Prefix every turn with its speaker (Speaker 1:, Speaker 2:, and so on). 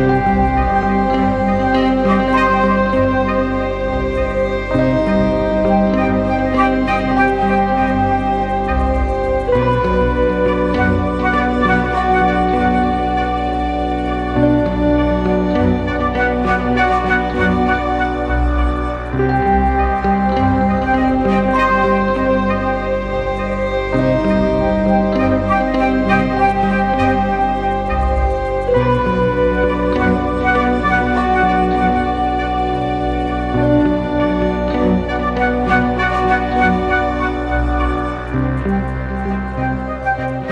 Speaker 1: Música Música